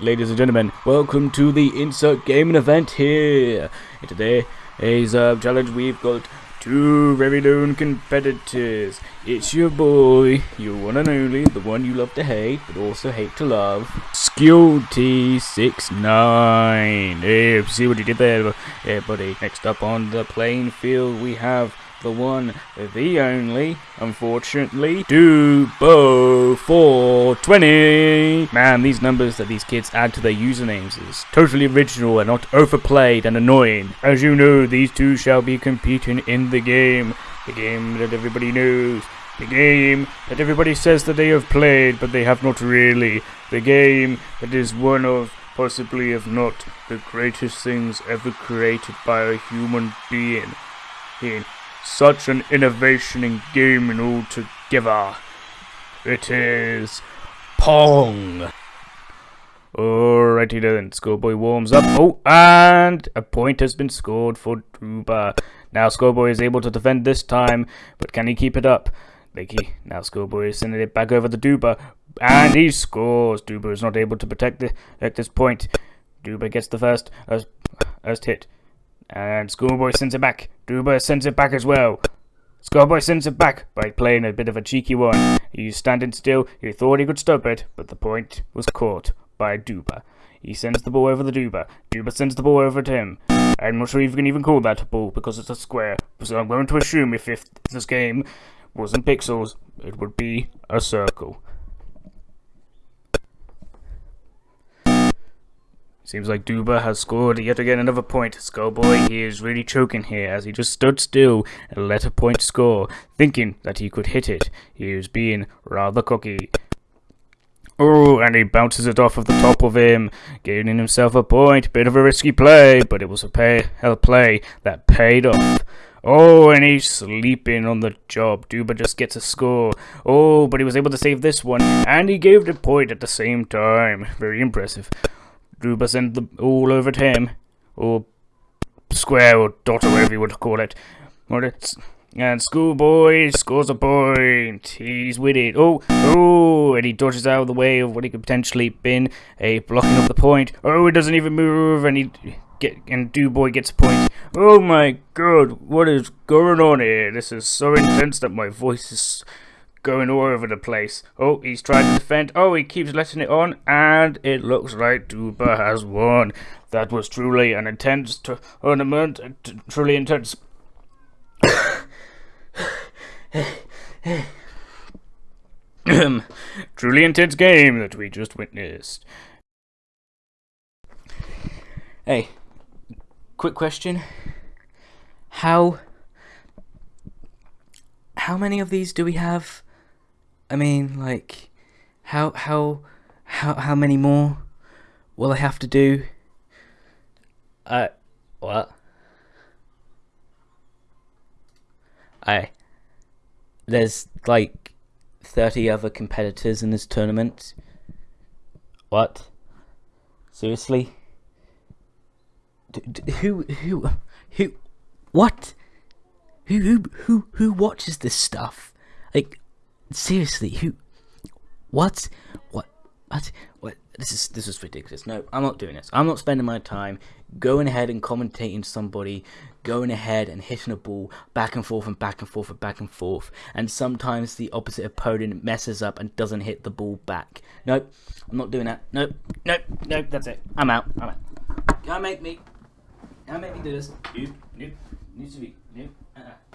Ladies and gentlemen, welcome to the Insert Gaming event here. And today's uh, challenge we've got two very known competitors. It's your boy, your one and only, the one you love to hate, but also hate to love, Skewty69. Hey, see what he did there, buddy. Next up on the playing field, we have the one, the only, unfortunately, Dubo 420. Man, these numbers that these kids add to their usernames is totally original and not overplayed and annoying. As you know, these two shall be competing in the game. The game that everybody knows. The game that everybody says that they have played, but they have not really. The game that is one of, possibly if not, the greatest things ever created by a human being. Such an innovation in gaming altogether. It is Pong. Alrighty then, Schoolboy warms up. Oh, and a point has been scored for Duba. Now Schoolboy is able to defend this time, but can he keep it up? Lakey, now Schoolboy is sending it back over to Duba, and he scores. Duba is not able to protect, the, protect this point. Duba gets the first, first, first hit. And Schoolboy sends it back. Duba sends it back as well. Schoolboy sends it back by playing a bit of a cheeky one. He's standing still. He thought he could stop it, but the point was caught by Duba. He sends the ball over the Duba. Duba sends the ball over to him. I'm not sure if you can even call that a ball because it's a square. So I'm going to assume if this game wasn't pixels, it would be a circle. Seems like Duba has scored yet again another point. Skullboy, he is really choking here as he just stood still and let a point score, thinking that he could hit it. He was being rather cocky. Oh, and he bounces it off of the top of him, gaining himself a point. Bit of a risky play, but it was a pay a play that paid off. Oh, and he's sleeping on the job. Duba just gets a score. Oh, but he was able to save this one, and he gave the point at the same time. Very impressive. Duba sent the all over to him, or square or dot or whatever you would call it. And schoolboy scores a point. He's with it. Oh, oh, and he dodges out of the way of what he could potentially been a blocking of the point. Oh, it doesn't even move, and he get and Duboy gets a point. Oh my god, what is going on here? This is so intense that my voice is going all over the place. Oh, he's trying to defend. Oh, he keeps letting it on, and it looks like Duba has won. That was truly an intense tournament, uh, truly intense. truly intense game that we just witnessed. Hey, quick question. How how many of these do we have? I mean, like, how how how how many more will I have to do? Uh, what? I there's like thirty other competitors in this tournament. What? Seriously? D who who who what? Who who who who watches this stuff? Like seriously, who? What? What? What? What? This is this is ridiculous. No, I'm not doing this. I'm not spending my time going ahead and commentating somebody, going ahead and hitting a ball back and forth and back and forth and back and forth, and sometimes the opposite opponent messes up and doesn't hit the ball back. Nope, I'm not doing that. Nope, nope, nope. That's it. I'm out. I'm out. Can't make me. Can't make me do this. Nope, nope. Needs to be. Nope. Uh-uh.